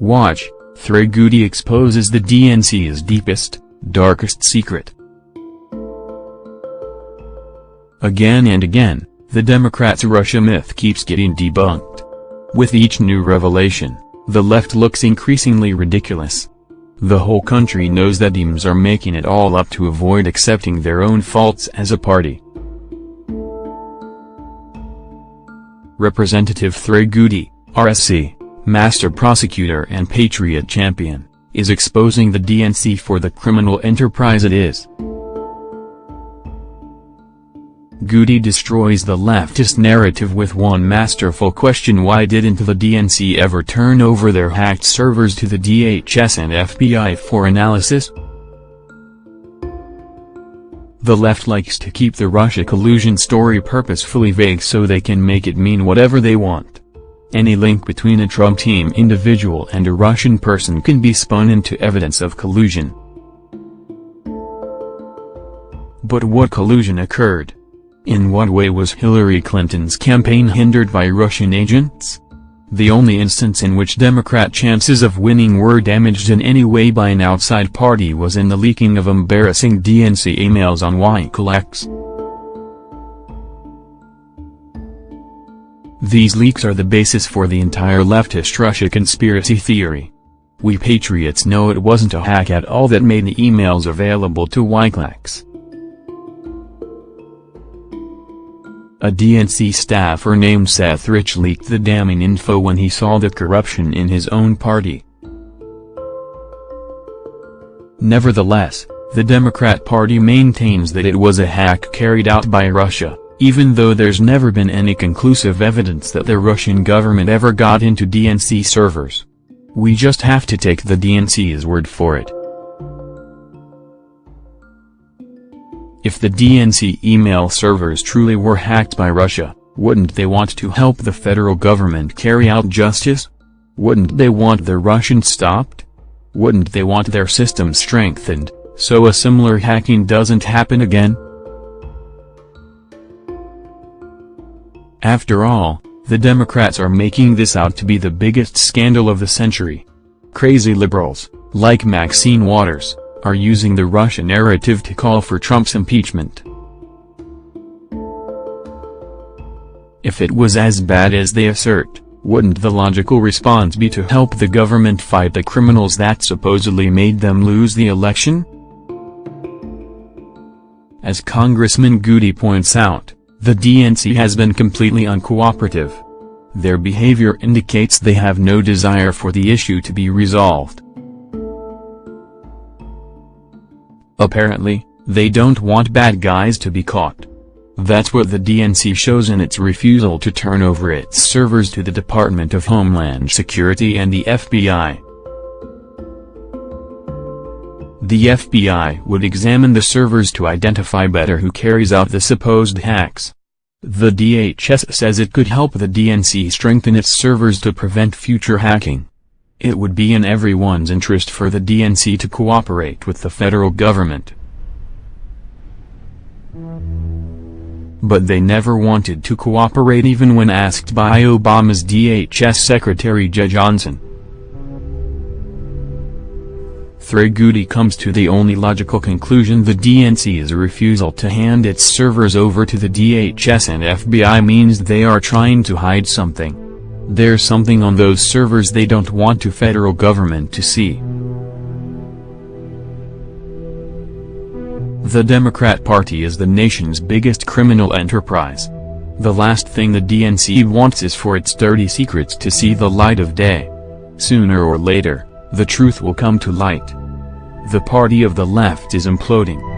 Watch, Trey Gowdy exposes the DNC's deepest, darkest secret. Again and again, the Democrats' Russia myth keeps getting debunked. With each new revelation, the left looks increasingly ridiculous. The whole country knows that Dems are making it all up to avoid accepting their own faults as a party. Representative Trey Gowdy, RSC, master prosecutor and patriot champion, is exposing the DNC for the criminal enterprise it is. Gowdy destroys the leftist narrative with one masterful question why didn't the DNC ever turn over their hacked servers to the DHS and FBI for analysis? The left likes to keep the Russia collusion story purposefully vague so they can make it mean whatever they want. Any link between a Trump team individual and a Russian person can be spun into evidence of collusion. But what collusion occurred? In what way was Hillary Clinton's campaign hindered by Russian agents? The only instance in which Democrat chances of winning were damaged in any way by an outside party was in the leaking of embarrassing DNC emails on Wikileaks. These leaks are the basis for the entire leftist Russia conspiracy theory. We patriots know it wasn't a hack at all that made the emails available to Wikileaks. A DNC staffer named Seth Rich leaked the damning info when he saw the corruption in his own party. Nevertheless, the Democrat Party maintains that it was a hack carried out by Russia, even though there's never been any conclusive evidence that the Russian government ever got into DNC servers. We just have to take the DNC's word for it. If the DNC email servers truly were hacked by Russia, wouldn't they want to help the federal government carry out justice? Wouldn't they want the Russians stopped? Wouldn't they want their system strengthened, so a similar hacking doesn't happen again? After all, the Democrats are making this out to be the biggest scandal of the century. Crazy liberals, like Maxine Waters, are using the Russian narrative to call for Trump's impeachment. If it was as bad as they assert, wouldn't the logical response be to help the government fight the criminals that supposedly made them lose the election? As Congressman Gowdy points out, the DNC has been completely uncooperative. Their behavior indicates they have no desire for the issue to be resolved. Apparently, they don't want bad guys to be caught. That's what the DNC shows in its refusal to turn over its servers to the Department of Homeland Security and the FBI. The FBI would examine the servers to identify better who carries out the supposed hacks. The DHS says it could help the DNC strengthen its servers to prevent future hacking. It would be in everyone's interest for the DNC to cooperate with the federal government. But they never wanted to cooperate even when asked by Obama's DHS Secretary Jeh Johnson. Trey Gowdy comes to the only logical conclusion the DNC's refusal to hand its servers over to the DHS and FBI means they are trying to hide something. There's something on those servers they don't want to federal government to see. The Democrat Party is the nation's biggest criminal enterprise. The last thing the DNC wants is for its dirty secrets to see the light of day. Sooner or later, the truth will come to light. The party of the left is imploding.